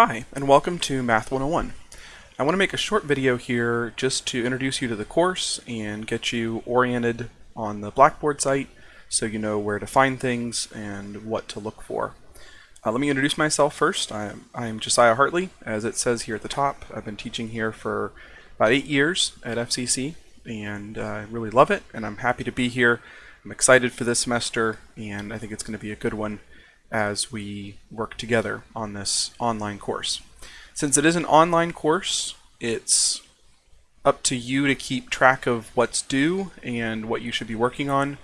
Hi, and welcome to Math 101. I want to make a short video here just to introduce you to the course and get you oriented on the Blackboard site so you know where to find things and what to look for. Uh, let me introduce myself first. I'm, I'm Josiah Hartley, as it says here at the top. I've been teaching here for about eight years at FCC and uh, I really love it and I'm happy to be here. I'm excited for this semester and I think it's going to be a good one as we work together on this online course. Since it is an online course, it's up to you to keep track of what's due and what you should be working on.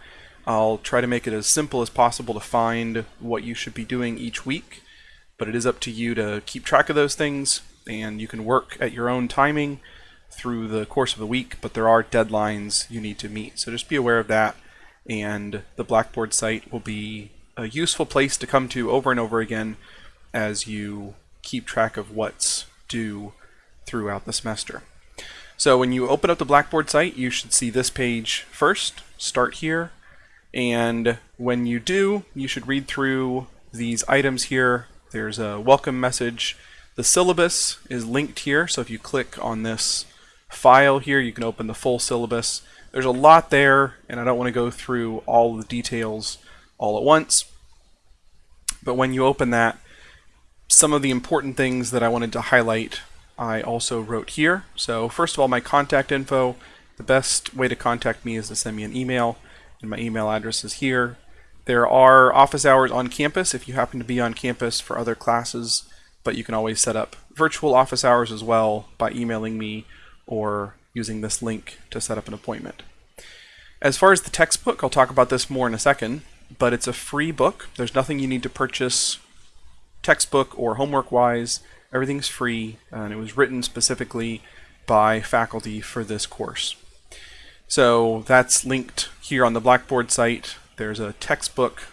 I'll try to make it as simple as possible to find what you should be doing each week, but it is up to you to keep track of those things and you can work at your own timing through the course of the week, but there are deadlines you need to meet. So just be aware of that and the Blackboard site will be a useful place to come to over and over again as you keep track of what's due throughout the semester. So when you open up the Blackboard site, you should see this page first, start here, and when you do, you should read through these items here. There's a welcome message. The syllabus is linked here, so if you click on this file here, you can open the full syllabus. There's a lot there, and I don't want to go through all the details all at once. But when you open that, some of the important things that I wanted to highlight I also wrote here. So first of all, my contact info. The best way to contact me is to send me an email, and my email address is here. There are office hours on campus if you happen to be on campus for other classes, but you can always set up virtual office hours as well by emailing me or using this link to set up an appointment. As far as the textbook, I'll talk about this more in a second, but it's a free book. There's nothing you need to purchase textbook or homework wise. Everything's free and it was written specifically by faculty for this course. So that's linked here on the Blackboard site. There's a textbook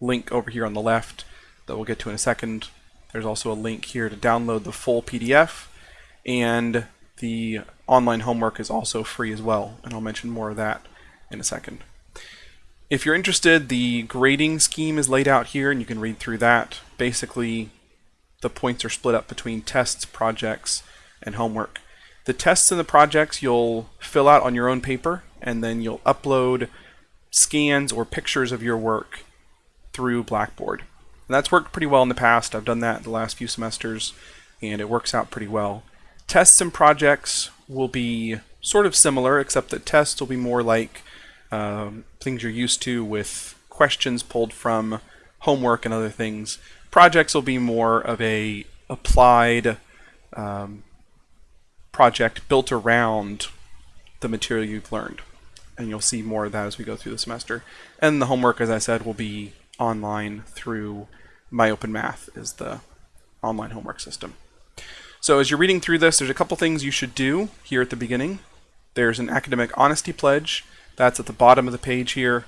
link over here on the left that we'll get to in a second. There's also a link here to download the full PDF and the online homework is also free as well and I'll mention more of that in a second. If you're interested, the grading scheme is laid out here and you can read through that. Basically, the points are split up between tests, projects, and homework. The tests and the projects you'll fill out on your own paper and then you'll upload scans or pictures of your work through Blackboard. And that's worked pretty well in the past. I've done that the last few semesters and it works out pretty well. Tests and projects will be sort of similar except that tests will be more like um, things you're used to with questions pulled from homework and other things. Projects will be more of a applied um, project built around the material you've learned. And you'll see more of that as we go through the semester. And the homework, as I said, will be online through MyOpenMath is the online homework system. So as you're reading through this, there's a couple things you should do here at the beginning. There's an academic honesty pledge that's at the bottom of the page here.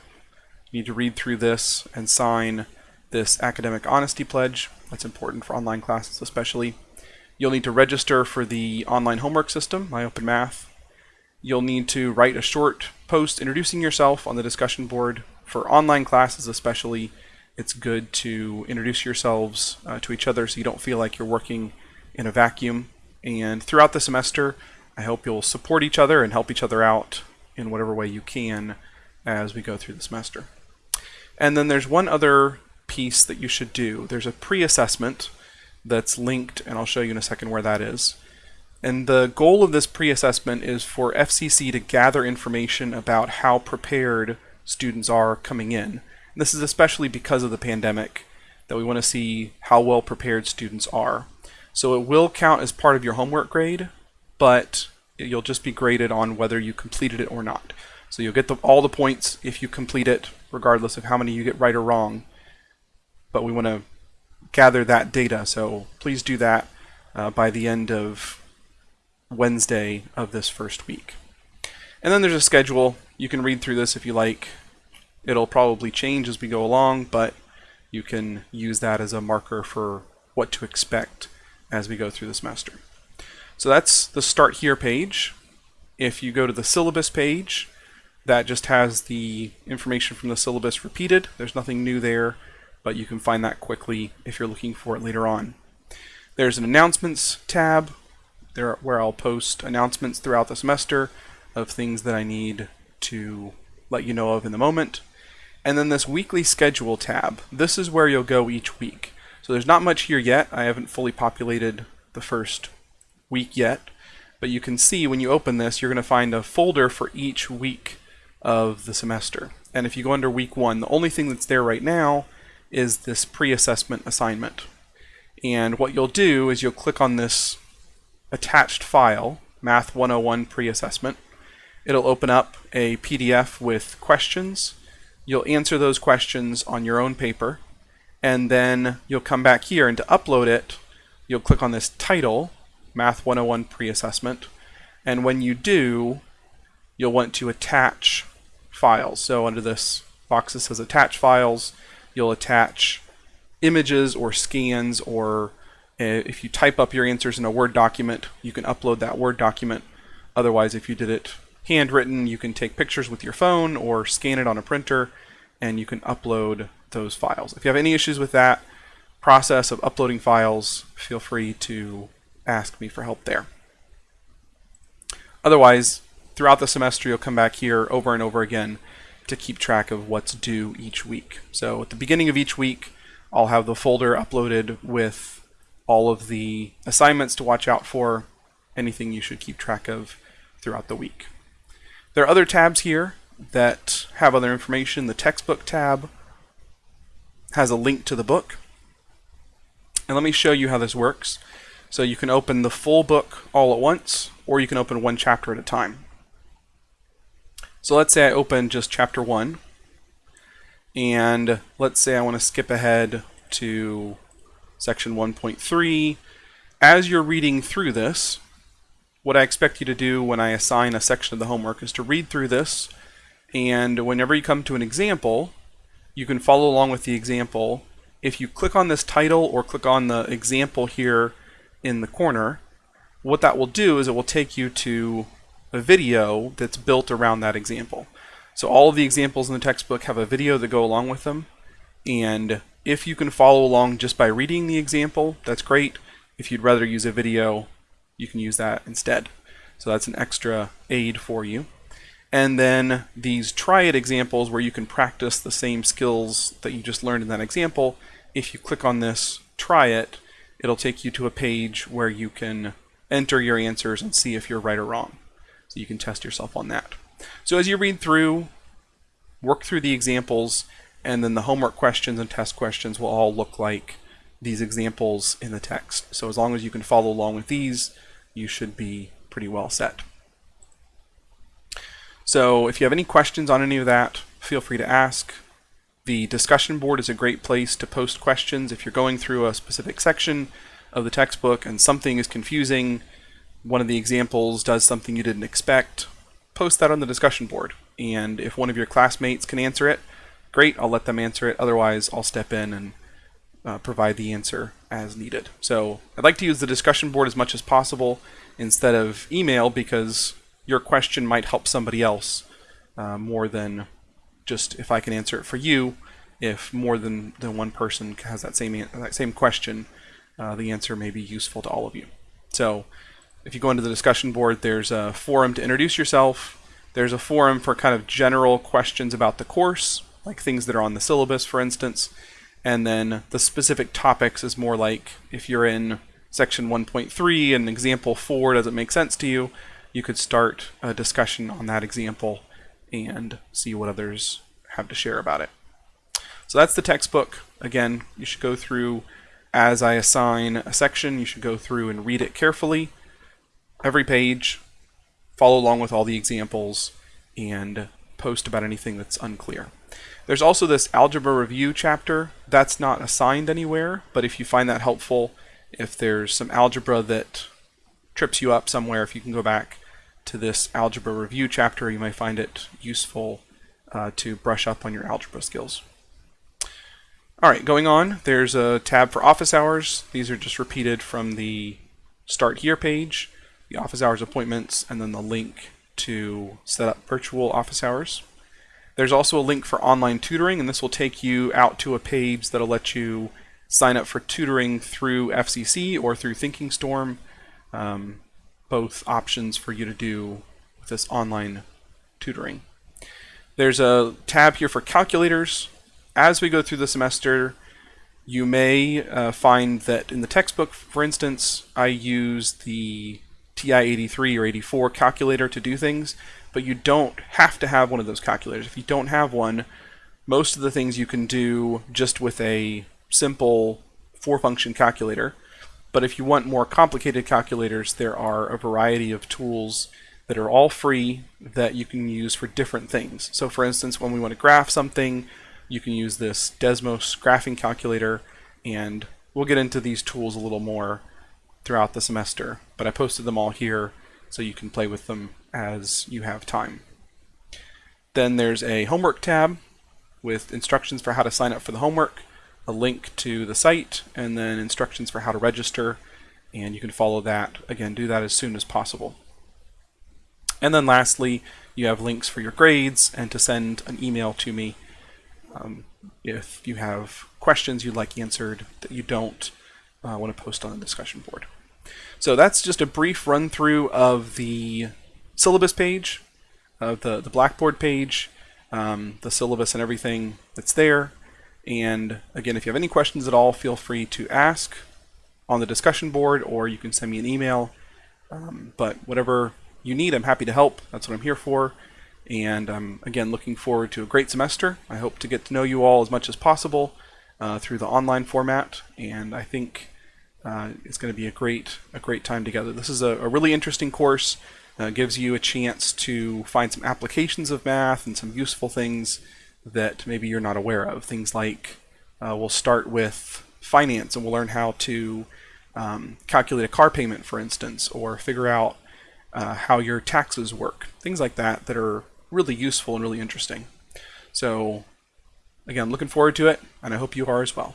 You need to read through this and sign this academic honesty pledge. That's important for online classes especially. You'll need to register for the online homework system, MyOpenMath. You'll need to write a short post introducing yourself on the discussion board. For online classes especially, it's good to introduce yourselves uh, to each other so you don't feel like you're working in a vacuum. And throughout the semester, I hope you'll support each other and help each other out in whatever way you can as we go through the semester. And then there's one other piece that you should do. There's a pre-assessment that's linked, and I'll show you in a second where that is. And the goal of this pre-assessment is for FCC to gather information about how prepared students are coming in. And this is especially because of the pandemic that we want to see how well prepared students are. So it will count as part of your homework grade, but you'll just be graded on whether you completed it or not. So you'll get the, all the points if you complete it, regardless of how many you get right or wrong. But we want to gather that data, so please do that uh, by the end of Wednesday of this first week. And then there's a schedule. You can read through this if you like. It'll probably change as we go along, but you can use that as a marker for what to expect as we go through the semester. So that's the Start Here page. If you go to the syllabus page, that just has the information from the syllabus repeated. There's nothing new there, but you can find that quickly if you're looking for it later on. There's an announcements tab there where I'll post announcements throughout the semester of things that I need to let you know of in the moment. And then this weekly schedule tab. This is where you'll go each week. So there's not much here yet. I haven't fully populated the first week yet. But you can see when you open this, you're going to find a folder for each week of the semester. And if you go under week one, the only thing that's there right now is this pre-assessment assignment. And what you'll do is you'll click on this attached file, Math 101 pre-assessment. It'll open up a PDF with questions. You'll answer those questions on your own paper. And then you'll come back here and to upload it, you'll click on this title, Math 101 pre-assessment. And when you do, you'll want to attach files. So under this box that says attach files, you'll attach images or scans or uh, if you type up your answers in a Word document, you can upload that Word document. Otherwise, if you did it handwritten, you can take pictures with your phone or scan it on a printer and you can upload those files. If you have any issues with that process of uploading files, feel free to ask me for help there. Otherwise, throughout the semester, you'll come back here over and over again to keep track of what's due each week. So at the beginning of each week, I'll have the folder uploaded with all of the assignments to watch out for, anything you should keep track of throughout the week. There are other tabs here that have other information. The textbook tab has a link to the book. And let me show you how this works. So you can open the full book all at once, or you can open one chapter at a time. So let's say I open just chapter 1, and let's say I want to skip ahead to section 1.3. As you're reading through this, what I expect you to do when I assign a section of the homework is to read through this, and whenever you come to an example, you can follow along with the example. If you click on this title or click on the example here in the corner, what that will do is it will take you to a video that's built around that example. So all of the examples in the textbook have a video that go along with them. And if you can follow along just by reading the example, that's great. If you'd rather use a video, you can use that instead. So that's an extra aid for you. And then these try it examples where you can practice the same skills that you just learned in that example. If you click on this try it, it'll take you to a page where you can enter your answers and see if you're right or wrong. So you can test yourself on that. So as you read through, work through the examples, and then the homework questions and test questions will all look like these examples in the text. So as long as you can follow along with these, you should be pretty well set. So if you have any questions on any of that, feel free to ask. The discussion board is a great place to post questions if you're going through a specific section of the textbook and something is confusing, one of the examples does something you didn't expect, post that on the discussion board. And if one of your classmates can answer it, great, I'll let them answer it. Otherwise, I'll step in and uh, provide the answer as needed. So I'd like to use the discussion board as much as possible instead of email because your question might help somebody else uh, more than just if I can answer it for you, if more than, than one person has that same that same question, uh, the answer may be useful to all of you. So if you go into the discussion board, there's a forum to introduce yourself. There's a forum for kind of general questions about the course, like things that are on the syllabus, for instance. And then the specific topics is more like if you're in section 1.3 and example 4 doesn't make sense to you, you could start a discussion on that example and see what others have to share about it. So that's the textbook. Again, you should go through as I assign a section, you should go through and read it carefully. Every page, follow along with all the examples, and post about anything that's unclear. There's also this algebra review chapter. That's not assigned anywhere, but if you find that helpful, if there's some algebra that trips you up somewhere, if you can go back to this algebra review chapter, you might find it useful uh, to brush up on your algebra skills. All right, going on, there's a tab for office hours. These are just repeated from the Start Here page, the office hours appointments, and then the link to set up virtual office hours. There's also a link for online tutoring, and this will take you out to a page that'll let you sign up for tutoring through FCC or through Thinking Storm. Um, both options for you to do with this online tutoring. There's a tab here for calculators. As we go through the semester, you may uh, find that in the textbook, for instance, I use the TI-83 or 84 calculator to do things, but you don't have to have one of those calculators. If you don't have one, most of the things you can do just with a simple four-function calculator. But if you want more complicated calculators, there are a variety of tools that are all free that you can use for different things. So for instance, when we want to graph something, you can use this Desmos graphing calculator, and we'll get into these tools a little more throughout the semester, but I posted them all here so you can play with them as you have time. Then there's a homework tab with instructions for how to sign up for the homework, a link to the site, and then instructions for how to register, and you can follow that. Again, do that as soon as possible. And then lastly, you have links for your grades and to send an email to me um, if you have questions you'd like answered that you don't uh, want to post on the discussion board. So that's just a brief run through of the syllabus page, of the, the Blackboard page, um, the syllabus and everything that's there. And again, if you have any questions at all, feel free to ask on the discussion board or you can send me an email. Um, but whatever you need, I'm happy to help. That's what I'm here for. And I'm, again, looking forward to a great semester. I hope to get to know you all as much as possible uh, through the online format. And I think uh, it's going to be a great, a great time together. This is a, a really interesting course. Uh, gives you a chance to find some applications of math and some useful things that maybe you're not aware of. Things like uh, we'll start with finance and we'll learn how to um, calculate a car payment, for instance, or figure out uh, how your taxes work. Things like that that are really useful and really interesting. So again, looking forward to it, and I hope you are as well.